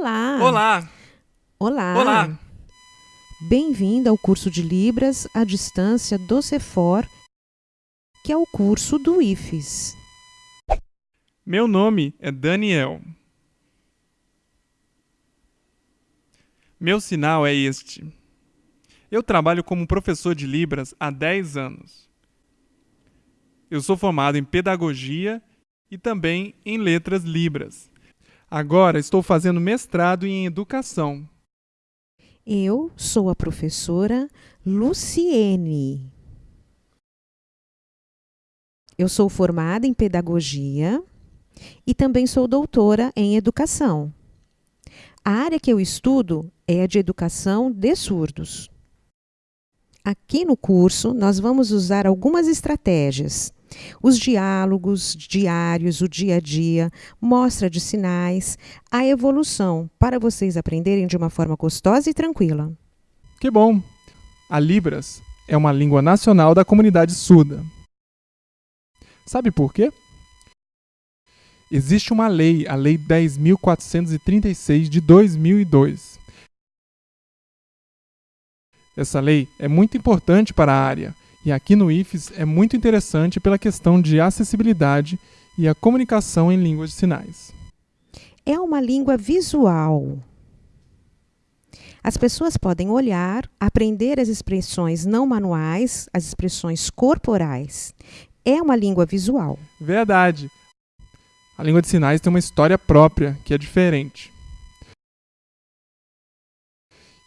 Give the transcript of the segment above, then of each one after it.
Olá! Olá! Bem-vindo ao curso de Libras à distância do Cefor, que é o curso do IFES. Meu nome é Daniel. Meu sinal é este. Eu trabalho como professor de Libras há 10 anos. Eu sou formado em Pedagogia e também em Letras Libras. Agora estou fazendo mestrado em Educação. Eu sou a professora Luciene. Eu sou formada em Pedagogia e também sou doutora em Educação. A área que eu estudo é a de Educação de Surdos. Aqui no curso, nós vamos usar algumas estratégias. Os diálogos diários, o dia a dia, mostra de sinais, a evolução, para vocês aprenderem de uma forma gostosa e tranquila. Que bom! A Libras é uma língua nacional da comunidade surda. Sabe por quê? Existe uma lei, a Lei 10.436 de 2002. Essa lei é muito importante para a área e aqui no IFES é muito interessante pela questão de acessibilidade e a comunicação em línguas de sinais. É uma língua visual. As pessoas podem olhar, aprender as expressões não manuais, as expressões corporais. É uma língua visual. Verdade. A língua de sinais tem uma história própria, que é diferente.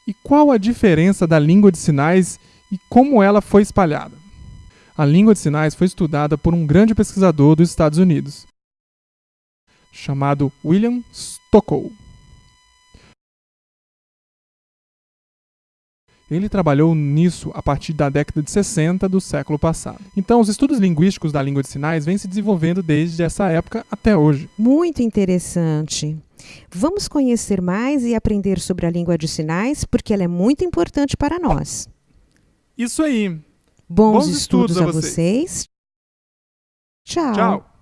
E qual a diferença da língua de sinais e como ela foi espalhada? A língua de sinais foi estudada por um grande pesquisador dos Estados Unidos, chamado William Stockow. Ele trabalhou nisso a partir da década de 60 do século passado. Então, os estudos linguísticos da língua de sinais vêm se desenvolvendo desde essa época até hoje. Muito interessante. Vamos conhecer mais e aprender sobre a língua de sinais, porque ela é muito importante para nós. Isso aí. Bons, Bons estudos, estudos a a vocês. Tchau. Tchau.